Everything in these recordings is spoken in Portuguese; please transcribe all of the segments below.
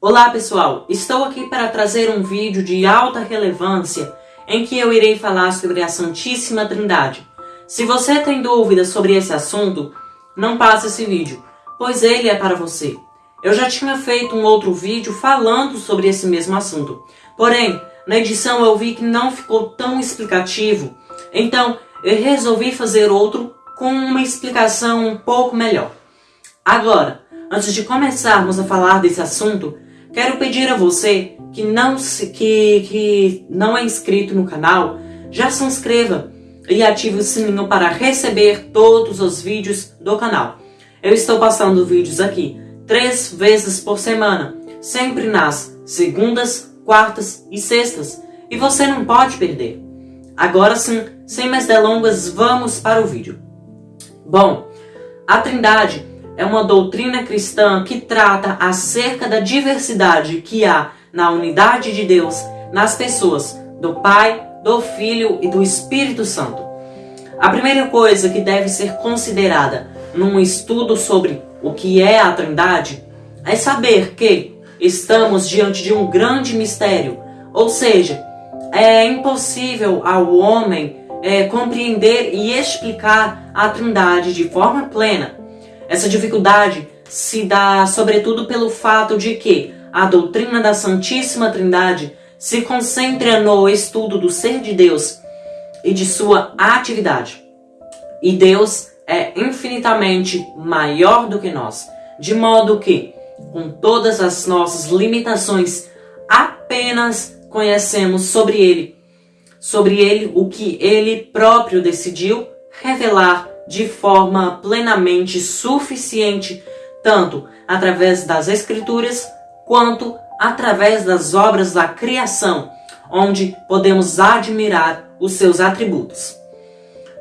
Olá pessoal, estou aqui para trazer um vídeo de alta relevância em que eu irei falar sobre a Santíssima Trindade. Se você tem dúvidas sobre esse assunto, não passe esse vídeo, pois ele é para você. Eu já tinha feito um outro vídeo falando sobre esse mesmo assunto, porém, na edição eu vi que não ficou tão explicativo, então eu resolvi fazer outro com uma explicação um pouco melhor. Agora, antes de começarmos a falar desse assunto, Quero pedir a você que não, se, que, que não é inscrito no canal, já se inscreva e ative o sininho para receber todos os vídeos do canal. Eu estou postando vídeos aqui três vezes por semana, sempre nas segundas, quartas e sextas, e você não pode perder. Agora sim, sem mais delongas, vamos para o vídeo. Bom, a Trindade é uma doutrina cristã que trata acerca da diversidade que há na unidade de Deus nas pessoas do Pai, do Filho e do Espírito Santo. A primeira coisa que deve ser considerada num estudo sobre o que é a Trindade é saber que estamos diante de um grande mistério, ou seja, é impossível ao homem é, compreender e explicar a Trindade de forma plena essa dificuldade se dá sobretudo pelo fato de que a doutrina da Santíssima Trindade se concentra no estudo do ser de Deus e de sua atividade. E Deus é infinitamente maior do que nós, de modo que, com todas as nossas limitações, apenas conhecemos sobre Ele, sobre Ele o que Ele próprio decidiu revelar de forma plenamente suficiente, tanto através das Escrituras quanto através das obras da criação, onde podemos admirar os seus atributos.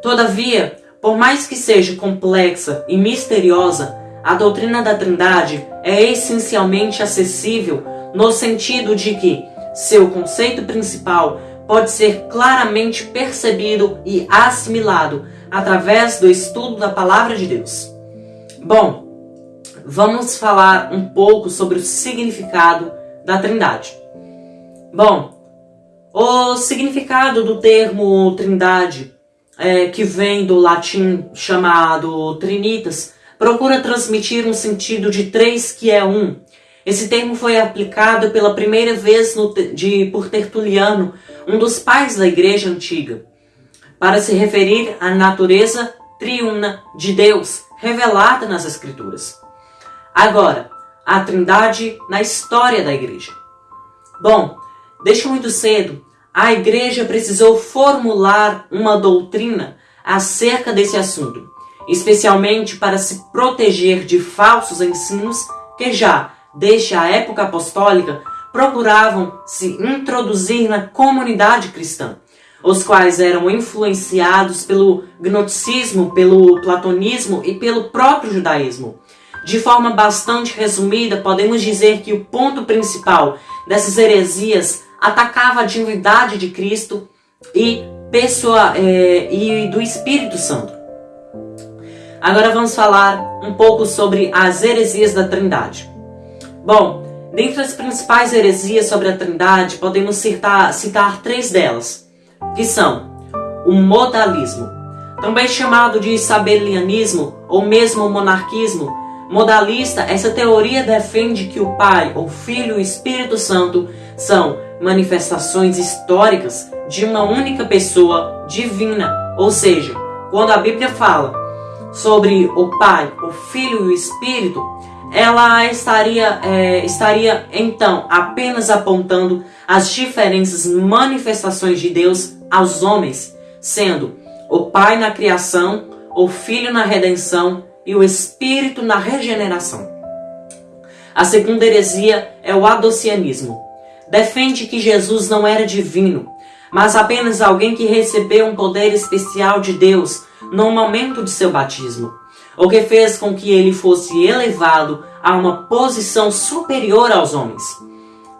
Todavia, por mais que seja complexa e misteriosa, a doutrina da Trindade é essencialmente acessível no sentido de que seu conceito principal pode ser claramente percebido e assimilado através do estudo da Palavra de Deus. Bom, vamos falar um pouco sobre o significado da Trindade. Bom, o significado do termo Trindade, é, que vem do latim chamado Trinitas, procura transmitir um sentido de três que é um. Esse termo foi aplicado pela primeira vez no, de, por Tertuliano, um dos pais da Igreja Antiga para se referir à natureza triuna de Deus revelada nas Escrituras. Agora, a Trindade na história da Igreja. Bom, desde muito cedo, a Igreja precisou formular uma doutrina acerca desse assunto, especialmente para se proteger de falsos ensinos que já, desde a época apostólica, procuravam se introduzir na comunidade cristã os quais eram influenciados pelo gnosticismo, pelo platonismo e pelo próprio judaísmo. De forma bastante resumida, podemos dizer que o ponto principal dessas heresias atacava a divindade de Cristo e, pessoa, é, e do Espírito Santo. Agora vamos falar um pouco sobre as heresias da Trindade. Bom, dentre as principais heresias sobre a Trindade, podemos citar, citar três delas que são o modalismo, também chamado de sabelianismo ou mesmo monarquismo. Modalista, essa teoria defende que o Pai, o Filho e o Espírito Santo são manifestações históricas de uma única pessoa divina. Ou seja, quando a Bíblia fala sobre o Pai, o Filho e o Espírito, ela estaria, é, estaria então apenas apontando as diferentes manifestações de Deus aos homens, sendo o Pai na criação, o Filho na redenção e o Espírito na regeneração. A segunda heresia é o adocianismo. Defende que Jesus não era divino, mas apenas alguém que recebeu um poder especial de Deus no momento de seu batismo o que fez com que ele fosse elevado a uma posição superior aos homens.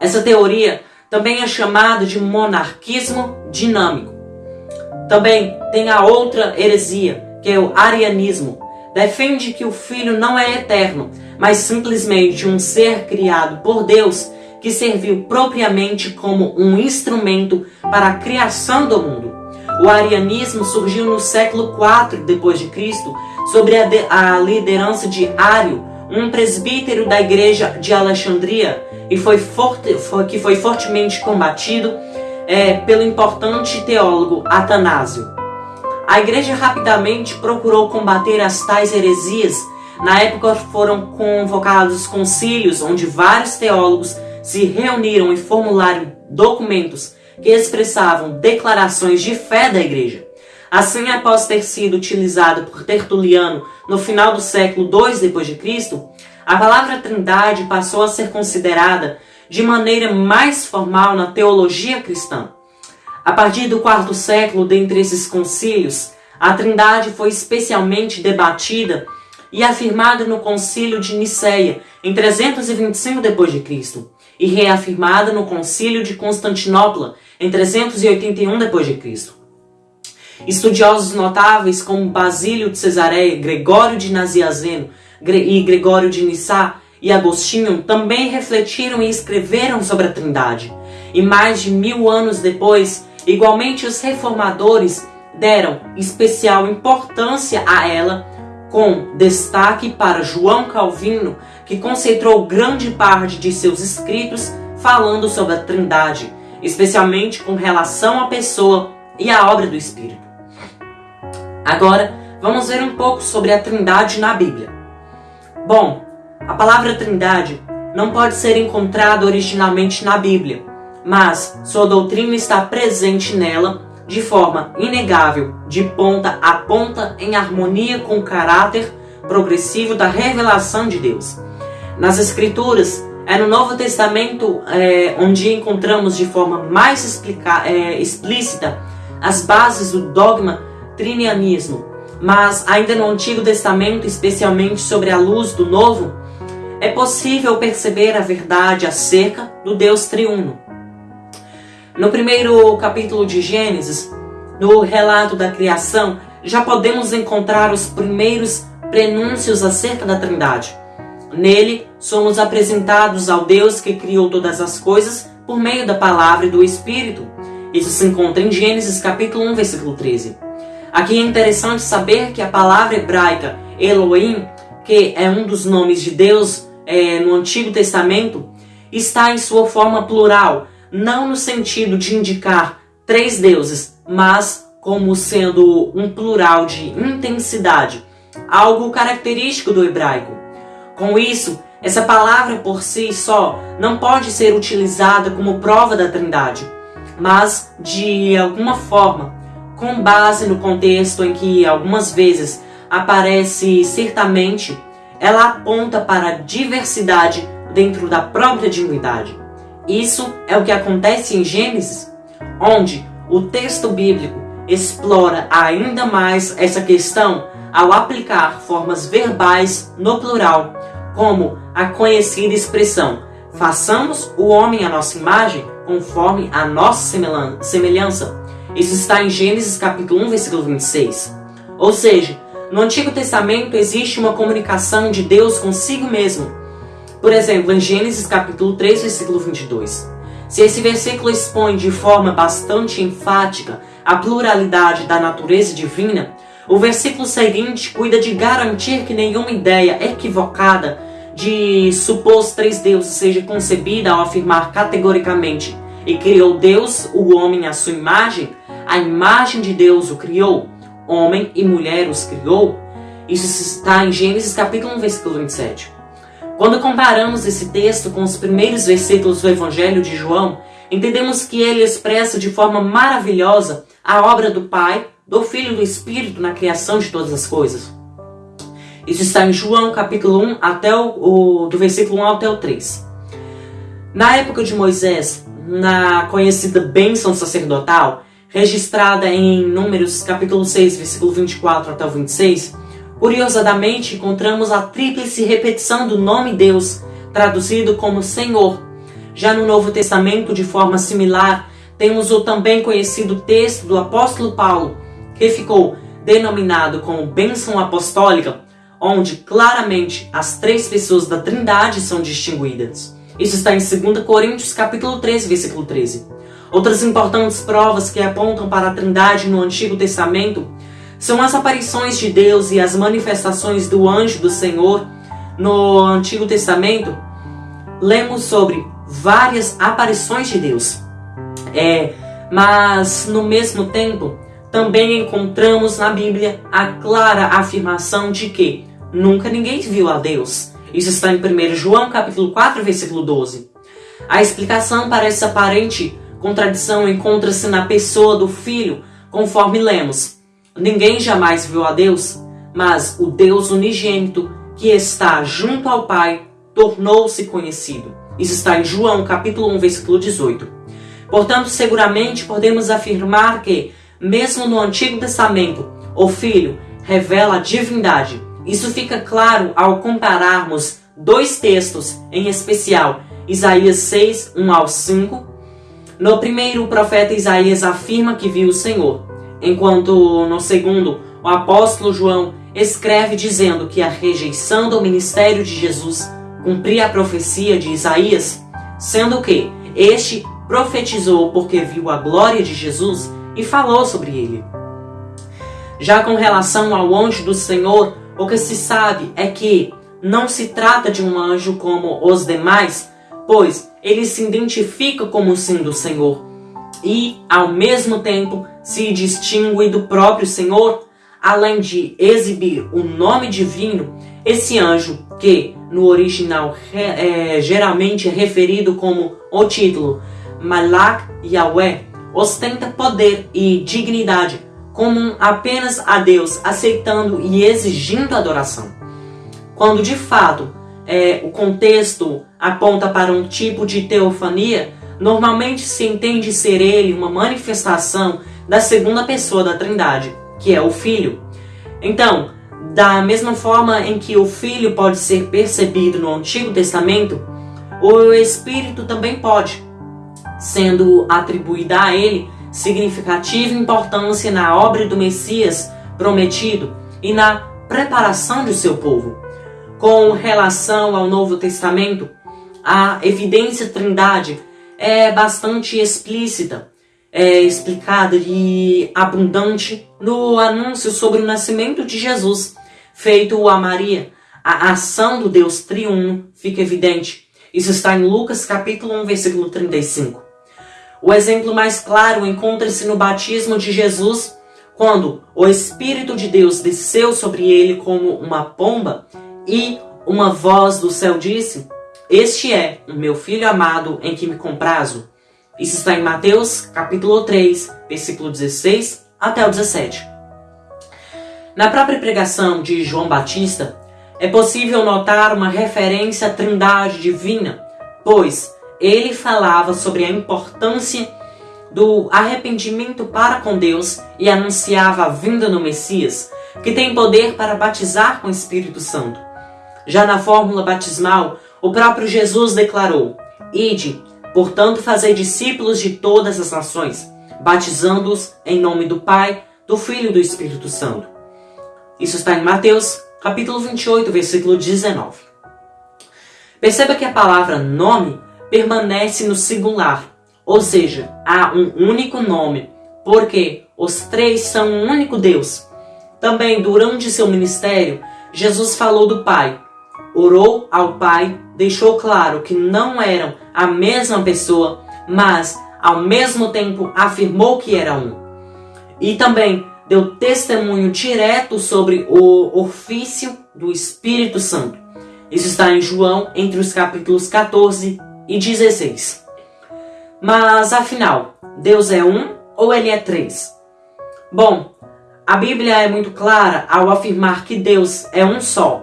Essa teoria também é chamada de monarquismo dinâmico. Também tem a outra heresia, que é o arianismo. Defende que o filho não é eterno, mas simplesmente um ser criado por Deus que serviu propriamente como um instrumento para a criação do mundo. O arianismo surgiu no século IV Cristo, sobre a, a liderança de Ario, um presbítero da igreja de Alexandria, e foi forte, foi, que foi fortemente combatido é, pelo importante teólogo Atanásio. A igreja rapidamente procurou combater as tais heresias. Na época foram convocados concílios onde vários teólogos se reuniram e formularam documentos que expressavam declarações de fé da igreja. Assim, após ter sido utilizado por Tertuliano no final do século II d.C., a palavra Trindade passou a ser considerada de maneira mais formal na teologia cristã. A partir do quarto século, dentre esses concílios, a Trindade foi especialmente debatida e afirmada no Concílio de Nicéia, em 325 d.C., e reafirmada no Concílio de Constantinopla, em 381 d.C. Estudiosos notáveis como Basílio de Cesareia, Gregório de Naziazeno e Gregório de Nissá e Agostinho também refletiram e escreveram sobre a Trindade. E mais de mil anos depois, igualmente os reformadores deram especial importância a ela, com destaque para João Calvino, que concentrou grande parte de seus escritos falando sobre a Trindade, especialmente com relação à pessoa e à obra do Espírito. Agora, vamos ver um pouco sobre a Trindade na Bíblia. Bom, a palavra Trindade não pode ser encontrada originalmente na Bíblia, mas sua doutrina está presente nela de forma inegável, de ponta a ponta, em harmonia com o caráter progressivo da revelação de Deus. Nas Escrituras, é no Novo Testamento é, onde encontramos de forma mais explica, é, explícita as bases do dogma trinianismo, mas ainda no Antigo Testamento, especialmente sobre a luz do Novo, é possível perceber a verdade acerca do Deus triuno. No primeiro capítulo de Gênesis, no relato da criação, já podemos encontrar os primeiros prenúncios acerca da Trindade. Nele, somos apresentados ao Deus que criou todas as coisas por meio da palavra e do Espírito. Isso se encontra em Gênesis capítulo 1, versículo 13. Aqui é interessante saber que a palavra hebraica Elohim, que é um dos nomes de Deus é, no Antigo Testamento, está em sua forma plural, não no sentido de indicar três deuses, mas como sendo um plural de intensidade, algo característico do hebraico. Com isso, essa palavra por si só não pode ser utilizada como prova da Trindade, mas de alguma forma, com base no contexto em que algumas vezes aparece certamente, ela aponta para a diversidade dentro da própria divindade. Isso é o que acontece em Gênesis, onde o texto bíblico explora ainda mais essa questão ao aplicar formas verbais no plural, como a conhecida expressão façamos o homem à nossa imagem, conforme a nossa semelhança. Isso está em Gênesis capítulo 1, versículo 26. Ou seja, no Antigo Testamento existe uma comunicação de Deus consigo mesmo. Por exemplo, em Gênesis capítulo 3, versículo 22. Se esse versículo expõe de forma bastante enfática a pluralidade da natureza divina, o versículo seguinte cuida de garantir que nenhuma ideia equivocada de supor os três deuses seja concebida ao afirmar categoricamente e criou Deus o homem à sua imagem, a imagem de Deus o criou, homem e mulher os criou. Isso está em Gênesis capítulo 1, versículo 27. Quando comparamos esse texto com os primeiros versículos do Evangelho de João, entendemos que ele expressa de forma maravilhosa a obra do Pai do Filho e do Espírito na criação de todas as coisas. Isso está em João capítulo 1 até o, o do versículo 1 até o 3. Na época de Moisés, na conhecida bênção sacerdotal, registrada em Números capítulo 6, versículo 24 até o 26, curiosamente encontramos a tríplice repetição do nome Deus, traduzido como Senhor. Já no Novo Testamento, de forma similar, temos o também conhecido texto do apóstolo Paulo, que ficou denominado como bênção apostólica, onde claramente as três pessoas da Trindade são distinguidas. Isso está em 2 Coríntios capítulo 13, versículo 13. Outras importantes provas que apontam para a Trindade no Antigo Testamento são as aparições de Deus e as manifestações do anjo do Senhor no Antigo Testamento. Lemos sobre várias aparições de Deus. É, mas no mesmo tempo, também encontramos na Bíblia a clara afirmação de que nunca ninguém viu a Deus. Isso está em 1 João capítulo 4, versículo 12. A explicação para essa aparente contradição encontra-se na pessoa do Filho, conforme lemos. Ninguém jamais viu a Deus, mas o Deus unigênito, que está junto ao Pai, tornou-se conhecido. Isso está em João capítulo 1, versículo 18. Portanto, seguramente podemos afirmar que, mesmo no Antigo Testamento, o Filho revela a divindade. Isso fica claro ao compararmos dois textos, em especial Isaías 6, 1 ao 5. No primeiro, o profeta Isaías afirma que viu o Senhor, enquanto no segundo, o apóstolo João escreve dizendo que a rejeição do ministério de Jesus cumpria a profecia de Isaías, sendo que este profetizou porque viu a glória de Jesus e falou sobre ele. Já com relação ao anjo do Senhor, o que se sabe é que não se trata de um anjo como os demais, pois ele se identifica como sendo o Senhor e, ao mesmo tempo, se distingue do próprio Senhor, além de exibir o nome divino, esse anjo, que no original é, geralmente é referido como o título Malak Yahweh ostenta poder e dignidade comum apenas a Deus, aceitando e exigindo adoração. Quando de fato é, o contexto aponta para um tipo de teofania, normalmente se entende ser ele uma manifestação da segunda pessoa da Trindade, que é o Filho. Então, da mesma forma em que o Filho pode ser percebido no Antigo Testamento, o Espírito também pode sendo atribuída a ele significativa importância na obra do Messias prometido e na preparação de seu povo. Com relação ao Novo Testamento, a evidência trindade é bastante explícita, é explicada e abundante no anúncio sobre o nascimento de Jesus, feito a Maria. A ação do Deus triuno fica evidente. Isso está em Lucas capítulo 1, versículo 35. O exemplo mais claro encontra-se no batismo de Jesus, quando o Espírito de Deus desceu sobre ele como uma pomba e uma voz do céu disse: Este é o meu filho amado em que me comprazo. Isso está em Mateus, capítulo 3, versículo 16 até o 17. Na própria pregação de João Batista, é possível notar uma referência à Trindade divina, pois ele falava sobre a importância do arrependimento para com Deus e anunciava a vinda do Messias, que tem poder para batizar com o Espírito Santo. Já na fórmula batismal, o próprio Jesus declarou: Ide, portanto, fazei discípulos de todas as nações, batizando-os em nome do Pai, do Filho e do Espírito Santo. Isso está em Mateus, capítulo 28, versículo 19. Perceba que a palavra nome permanece no singular, ou seja, há um único nome, porque os três são um único Deus. Também durante seu ministério, Jesus falou do Pai, orou ao Pai, deixou claro que não eram a mesma pessoa, mas ao mesmo tempo afirmou que era um. E também deu testemunho direto sobre o ofício do Espírito Santo. Isso está em João, entre os capítulos 14 e 16. Mas afinal, Deus é um ou ele é três? Bom, a Bíblia é muito clara ao afirmar que Deus é um só.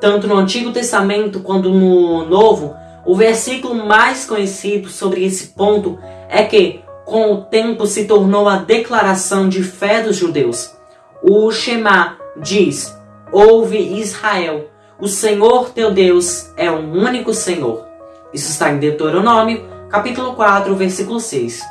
Tanto no Antigo Testamento quanto no Novo, o versículo mais conhecido sobre esse ponto é que, com o tempo, se tornou a declaração de fé dos judeus. O Shema diz: Ouve Israel, o Senhor teu Deus é o único Senhor. Isso está em Deuteronômio, capítulo 4, versículo 6.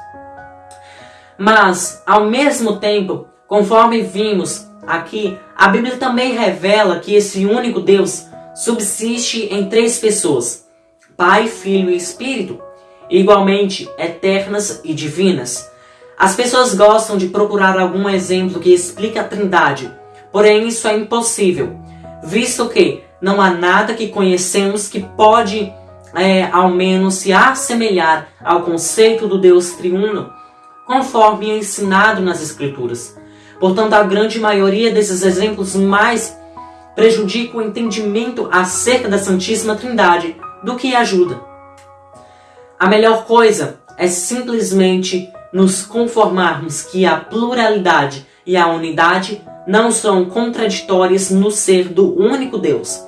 Mas, ao mesmo tempo, conforme vimos aqui, a Bíblia também revela que esse único Deus subsiste em três pessoas: Pai, Filho e Espírito, igualmente eternas e divinas. As pessoas gostam de procurar algum exemplo que explique a Trindade, porém isso é impossível, visto que não há nada que conhecemos que pode, é, ao menos, se assemelhar ao conceito do Deus triuno, conforme é ensinado nas Escrituras. Portanto, a grande maioria desses exemplos mais prejudica o entendimento acerca da Santíssima Trindade do que ajuda. A melhor coisa é simplesmente nos conformarmos que a pluralidade e a unidade não são contraditórias no ser do único Deus,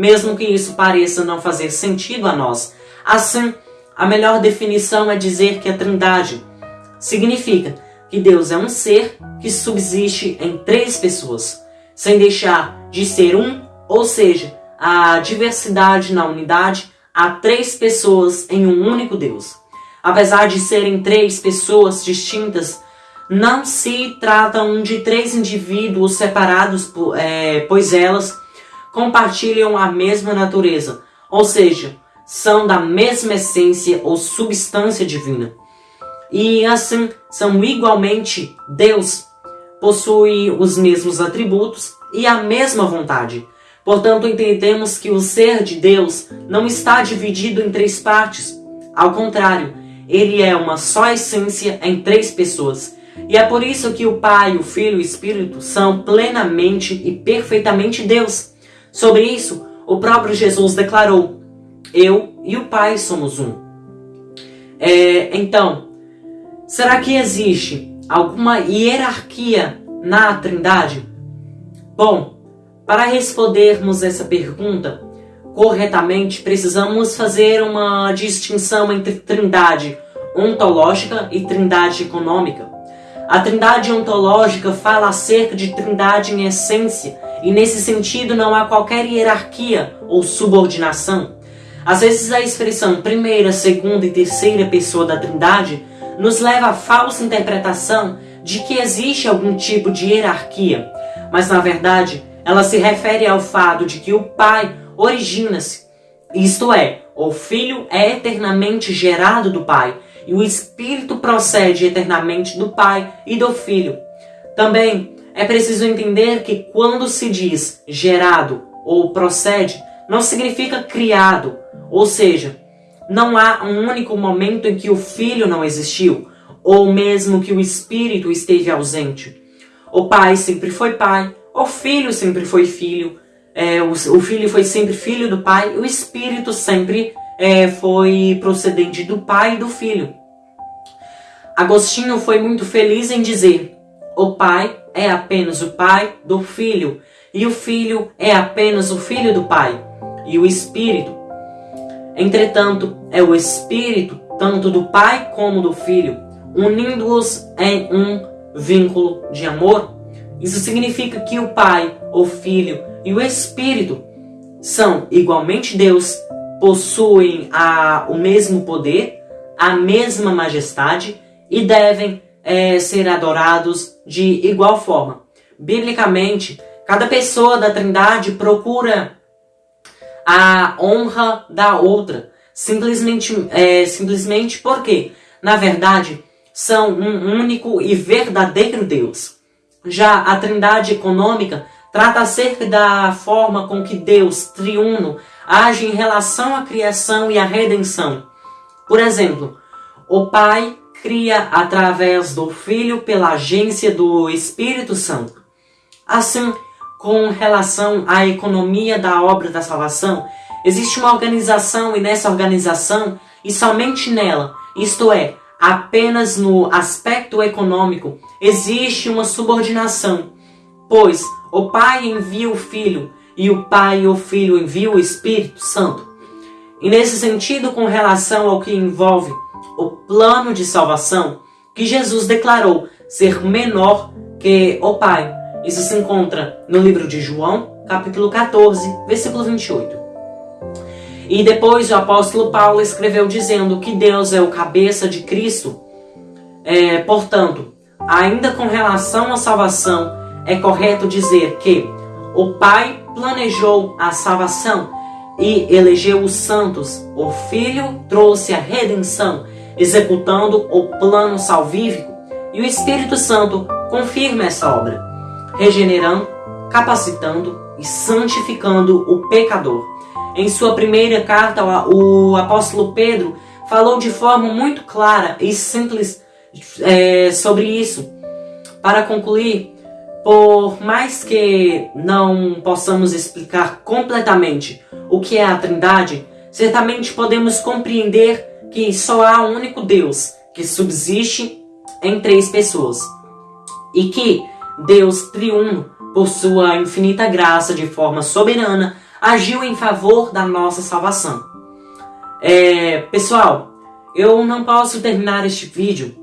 mesmo que isso pareça não fazer sentido a nós. Assim, a melhor definição é dizer que a Trindade significa que Deus é um ser que subsiste em três pessoas, sem deixar de ser um, ou seja, a diversidade na unidade, há três pessoas em um único Deus. Apesar de serem três pessoas distintas, não se tratam de três indivíduos separados, é, pois elas compartilham a mesma natureza, ou seja, são da mesma essência ou substância divina. E assim são igualmente Deus, possui os mesmos atributos e a mesma vontade. Portanto, entendemos que o ser de Deus não está dividido em três partes. Ao contrário, ele é uma só essência em três pessoas. E é por isso que o Pai, o Filho e o Espírito são plenamente e perfeitamente Deus. Sobre isso, o próprio Jesus declarou: Eu e o Pai somos um. É, então, será que existe alguma hierarquia na Trindade? Bom, para respondermos essa pergunta, corretamente, precisamos fazer uma distinção entre trindade ontológica e trindade econômica. A trindade ontológica fala acerca de trindade em essência, e nesse sentido não há qualquer hierarquia ou subordinação. Às vezes a expressão primeira, segunda e terceira pessoa da trindade nos leva à falsa interpretação de que existe algum tipo de hierarquia, mas na verdade ela se refere ao fato de que o Pai origina-se. Isto é, o Filho é eternamente gerado do Pai e o Espírito procede eternamente do Pai e do Filho. Também é preciso entender que quando se diz gerado ou procede, não significa criado, ou seja, não há um único momento em que o Filho não existiu, ou mesmo que o Espírito esteve ausente. O Pai sempre foi Pai, o Filho sempre foi Filho, é, o, o, filho foi sempre filho do pai, o espírito sempre é, foi procedente do pai e do filho. Agostinho foi muito feliz em dizer: o pai é apenas o pai do filho, e o filho é apenas o filho do pai, e o espírito. Entretanto, é o espírito, tanto do pai como do filho, unindo-os em um vínculo de amor. Isso significa que o pai, o filho e o Espírito são igualmente Deus, possuem a, o mesmo poder, a mesma majestade e devem é, ser adorados de igual forma. Biblicamente, cada pessoa da Trindade procura a honra da outra, simplesmente, é, simplesmente porque, na verdade, são um único e verdadeiro Deus. Já a Trindade econômica trata acerca da forma com que Deus, triuno, age em relação à criação e à redenção. Por exemplo, o Pai cria através do Filho pela agência do Espírito Santo. Assim, com relação à economia da obra da salvação, existe uma organização e nessa organização, e somente nela, isto é, apenas no aspecto econômico, existe uma subordinação, pois o Pai envia o Filho e o Pai e o Filho enviam o Espírito Santo. E nesse sentido, com relação ao que envolve o plano de salvação, que Jesus declarou ser menor que o Pai. Isso se encontra no livro de João, capítulo 14, versículo 28. E depois o apóstolo Paulo escreveu dizendo que Deus é o cabeça de Cristo. É, portanto, ainda com relação à salvação, é correto dizer que o Pai planejou a salvação e elegeu os santos. O Filho trouxe a redenção, executando o plano salvífico, e o Espírito Santo confirma essa obra, regenerando, capacitando e santificando o pecador. Em sua primeira carta, o apóstolo Pedro falou de forma muito clara e simples é, sobre isso. Para concluir, por mais que não possamos explicar completamente o que é a Trindade, certamente podemos compreender que só há um único Deus que subsiste em três pessoas e que Deus triuno, por sua infinita graça de forma soberana, agiu em favor da nossa salvação. É, pessoal, eu não posso terminar este vídeo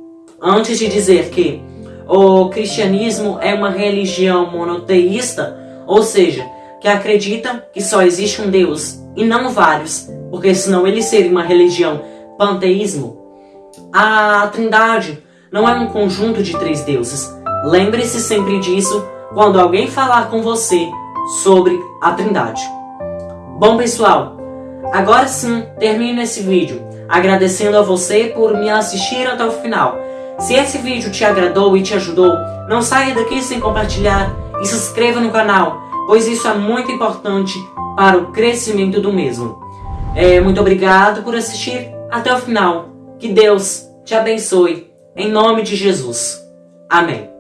antes de dizer que o cristianismo é uma religião monoteísta, ou seja, que acredita que só existe um Deus e não vários, porque senão ele seria uma religião panteísmo. A Trindade não é um conjunto de três deuses. Lembre-se sempre disso quando alguém falar com você sobre a Trindade. Bom, pessoal, agora sim termino esse vídeo agradecendo a você por me assistir até o final. Se esse vídeo te agradou e te ajudou, não saia daqui sem compartilhar e se inscreva no canal, pois isso é muito importante para o crescimento do mesmo. É, muito obrigado por assistir até o final. Que Deus te abençoe. Em nome de Jesus. Amém.